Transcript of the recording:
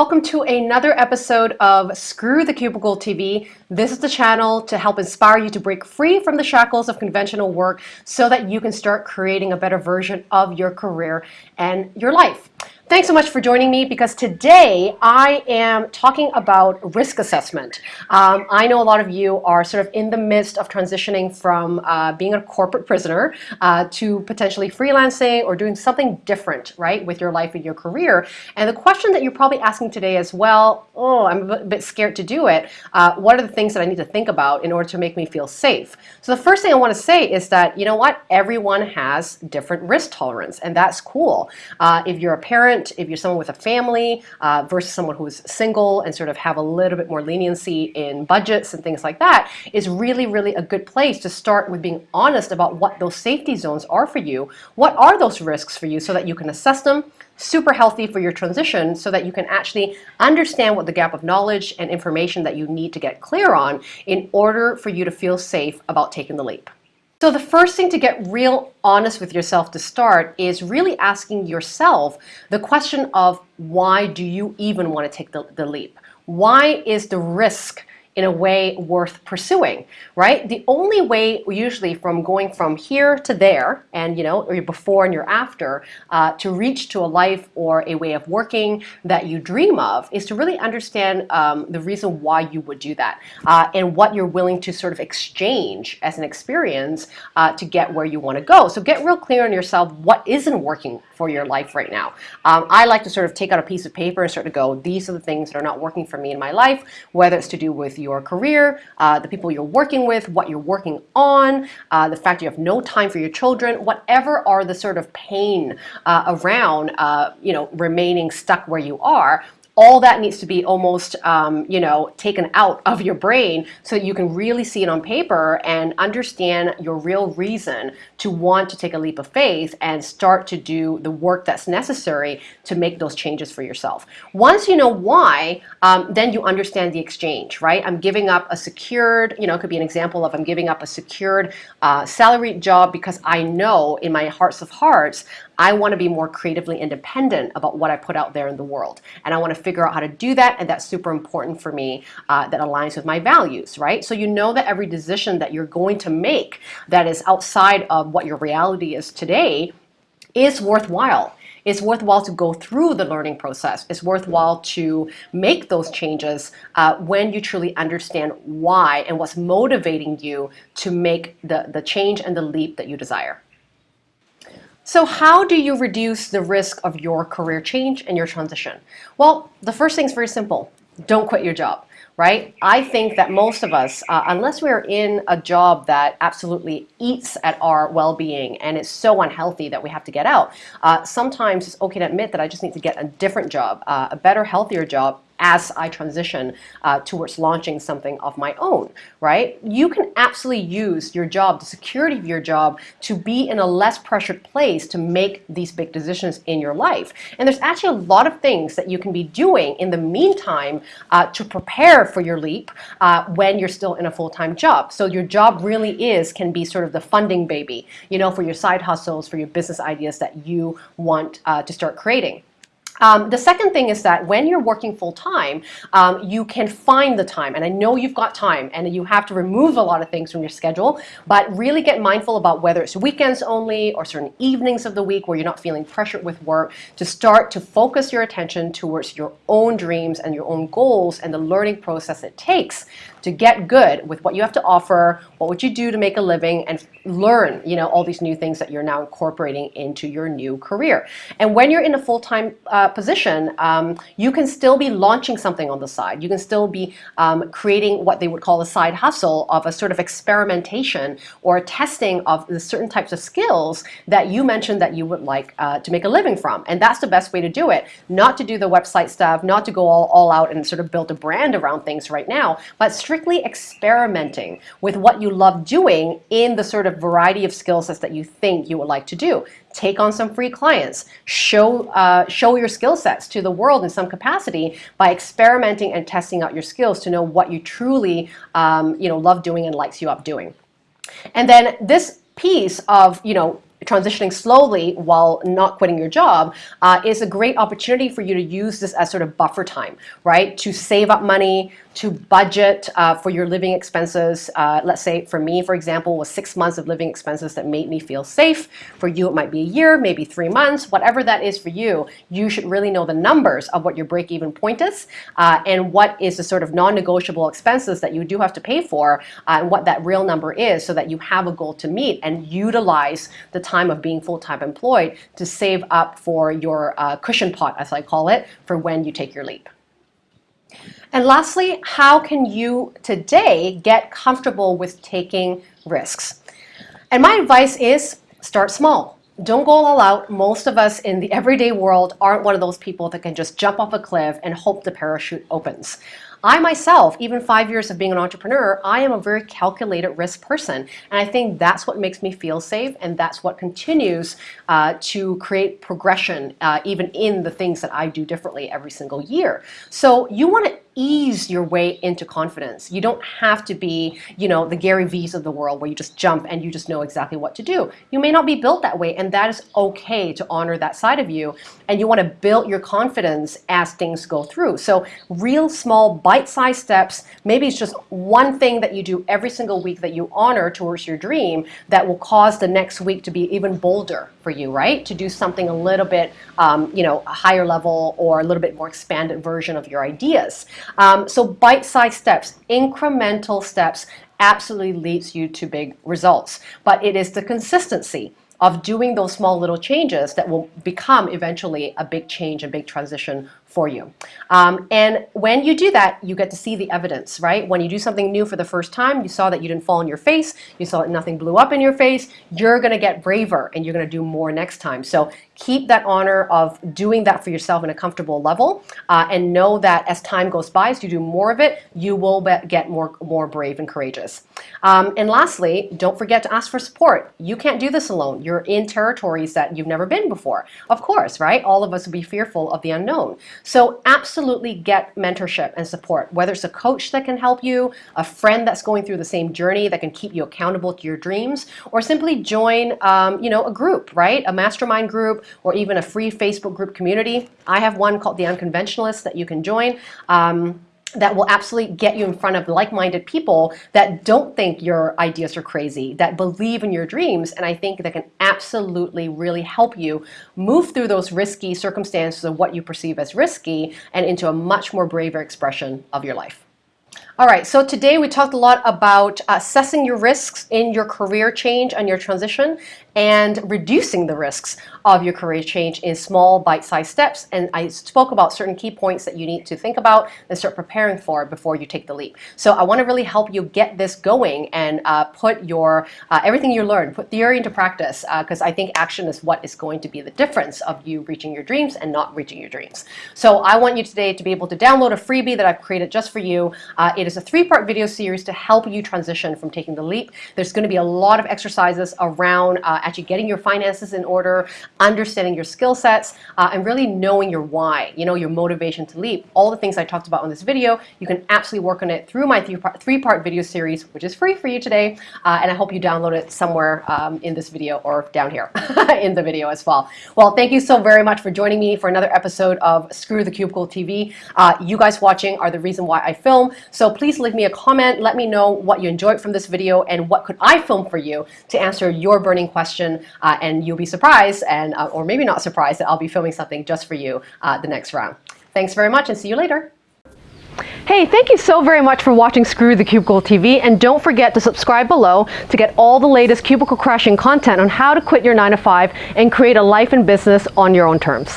Welcome to another episode of Screw the Cubicle TV. This is the channel to help inspire you to break free from the shackles of conventional work so that you can start creating a better version of your career and your life. Thanks so much for joining me because today I am talking about risk assessment. Um, I know a lot of you are sort of in the midst of transitioning from uh, being a corporate prisoner uh, to potentially freelancing or doing something different, right, with your life and your career. And the question that you're probably asking today as well, oh, I'm a bit scared to do it. Uh, what are the things that I need to think about in order to make me feel safe? So the first thing I want to say is that, you know what, everyone has different risk tolerance, and that's cool. Uh, if you're a parent, if you're someone with a family uh, versus someone who's single and sort of have a little bit more leniency in budgets and things like that is really, really a good place to start with being honest about what those safety zones are for you. What are those risks for you so that you can assess them, super healthy for your transition so that you can actually understand what the gap of knowledge and information that you need to get clear on in order for you to feel safe about taking the leap. So the first thing to get real honest with yourself to start is really asking yourself the question of why do you even want to take the, the leap? Why is the risk in a way worth pursuing, right? The only way usually from going from here to there and you know, or your before and your after uh, to reach to a life or a way of working that you dream of is to really understand um, the reason why you would do that uh, and what you're willing to sort of exchange as an experience uh, to get where you want to go. So get real clear on yourself what isn't working for your life right now. Um, I like to sort of take out a piece of paper and start to go, these are the things that are not working for me in my life, whether it's to do with your career, uh, the people you're working with, what you're working on, uh, the fact you have no time for your children, whatever are the sort of pain uh, around, uh, you know, remaining stuck where you are, all that needs to be almost, um, you know, taken out of your brain so that you can really see it on paper and understand your real reason to want to take a leap of faith and start to do the work that's necessary to make those changes for yourself. Once you know why, um, then you understand the exchange, right? I'm giving up a secured, you know, it could be an example of I'm giving up a secured uh, salaried job because I know in my hearts of hearts I want to be more creatively independent about what I put out there in the world. And I want to figure out how to do that. And that's super important for me uh, that aligns with my values, right? So you know that every decision that you're going to make that is outside of what your reality is today is worthwhile. It's worthwhile to go through the learning process. It's worthwhile to make those changes uh, when you truly understand why and what's motivating you to make the, the change and the leap that you desire. So how do you reduce the risk of your career change and your transition? Well, the first thing is very simple. Don't quit your job right? I think that most of us, uh, unless we're in a job that absolutely eats at our well-being and is so unhealthy that we have to get out, uh, sometimes it's okay to admit that I just need to get a different job, uh, a better, healthier job as I transition uh, towards launching something of my own, right? You can absolutely use your job, the security of your job, to be in a less pressured place to make these big decisions in your life. And there's actually a lot of things that you can be doing in the meantime uh, to prepare for your leap uh, when you're still in a full-time job. So your job really is, can be sort of the funding baby, you know, for your side hustles, for your business ideas that you want uh, to start creating. Um, the second thing is that when you're working full time, um, you can find the time. And I know you've got time and you have to remove a lot of things from your schedule, but really get mindful about whether it's weekends only or certain evenings of the week where you're not feeling pressured with work to start to focus your attention towards your own dreams and your own goals and the learning process it takes to get good with what you have to offer, what would you do to make a living, and learn you know, all these new things that you're now incorporating into your new career. And when you're in a full-time uh, position, um, you can still be launching something on the side. You can still be um, creating what they would call a side hustle of a sort of experimentation or testing of the certain types of skills that you mentioned that you would like uh, to make a living from. And that's the best way to do it. Not to do the website stuff, not to go all, all out and sort of build a brand around things right now, but strictly experimenting with what you love doing in the sort of variety of skill sets that you think you would like to do. Take on some free clients. Show, uh, show your skill sets to the world in some capacity by experimenting and testing out your skills to know what you truly um, you know, love doing and lights you up doing. And then this piece of you know transitioning slowly while not quitting your job uh, is a great opportunity for you to use this as sort of buffer time, right? To save up money, to budget uh, for your living expenses. Uh, let's say for me, for example, was six months of living expenses that made me feel safe. For you, it might be a year, maybe three months, whatever that is for you. You should really know the numbers of what your break-even point is uh, and what is the sort of non-negotiable expenses that you do have to pay for uh, and what that real number is so that you have a goal to meet and utilize the time of being full-time employed to save up for your uh, cushion pot, as I call it, for when you take your leap. And lastly, how can you today get comfortable with taking risks? And my advice is start small. Don't go all out. Most of us in the everyday world aren't one of those people that can just jump off a cliff and hope the parachute opens. I myself, even five years of being an entrepreneur, I am a very calculated risk person. And I think that's what makes me feel safe and that's what continues uh, to create progression uh, even in the things that I do differently every single year. So you want to ease your way into confidence. You don't have to be, you know, the Gary V's of the world where you just jump and you just know exactly what to do. You may not be built that way and that is okay to honor that side of you and you want to build your confidence as things go through. So real small bite-sized steps, maybe it's just one thing that you do every single week that you honor towards your dream that will cause the next week to be even bolder for you, right? To do something a little bit, um, you know, a higher level or a little bit more expanded version of your ideas. Um, so bite-sized steps, incremental steps absolutely leads you to big results. But it is the consistency of doing those small little changes that will become eventually a big change, a big transition for you. Um, and when you do that, you get to see the evidence, right? When you do something new for the first time, you saw that you didn't fall on your face, you saw that nothing blew up in your face, you're gonna get braver and you're gonna do more next time. So keep that honor of doing that for yourself in a comfortable level uh, and know that as time goes by, as you do more of it, you will get more, more brave and courageous. Um, and lastly, don't forget to ask for support. You can't do this alone. You're in territories that you've never been before. Of course, right? All of us will be fearful of the unknown. So absolutely get mentorship and support, whether it's a coach that can help you, a friend that's going through the same journey that can keep you accountable to your dreams, or simply join um, you know, a group, right? A mastermind group or even a free Facebook group community. I have one called The Unconventionalists that you can join. Um, that will absolutely get you in front of like-minded people that don't think your ideas are crazy, that believe in your dreams, and I think that can absolutely really help you move through those risky circumstances of what you perceive as risky and into a much more braver expression of your life. All right, so today we talked a lot about assessing your risks in your career change and your transition and reducing the risks of your career change in small bite-sized steps. And I spoke about certain key points that you need to think about and start preparing for before you take the leap. So I want to really help you get this going and uh, put your uh, everything you learned, put theory into practice because uh, I think action is what is going to be the difference of you reaching your dreams and not reaching your dreams. So I want you today to be able to download a freebie that I've created just for you. Uh, it is a three-part video series to help you transition from taking the leap. There's going to be a lot of exercises around uh, actually getting your finances in order, understanding your skill sets, uh, and really knowing your why, you know, your motivation to leap. All the things I talked about in this video, you can absolutely work on it through my three-part three -part video series, which is free for you today. Uh, and I hope you download it somewhere um, in this video or down here in the video as well. Well, thank you so very much for joining me for another episode of Screw the Cubicle TV. Uh, you guys watching are the reason why I film. So please leave me a comment. Let me know what you enjoyed from this video and what could I film for you to answer your burning question question, uh, and you'll be surprised, and uh, or maybe not surprised, that I'll be filming something just for you uh, the next round. Thanks very much, and see you later. Hey, thank you so very much for watching Screw the Cubicle TV, and don't forget to subscribe below to get all the latest cubicle crashing content on how to quit your 9 to 5 and create a life and business on your own terms.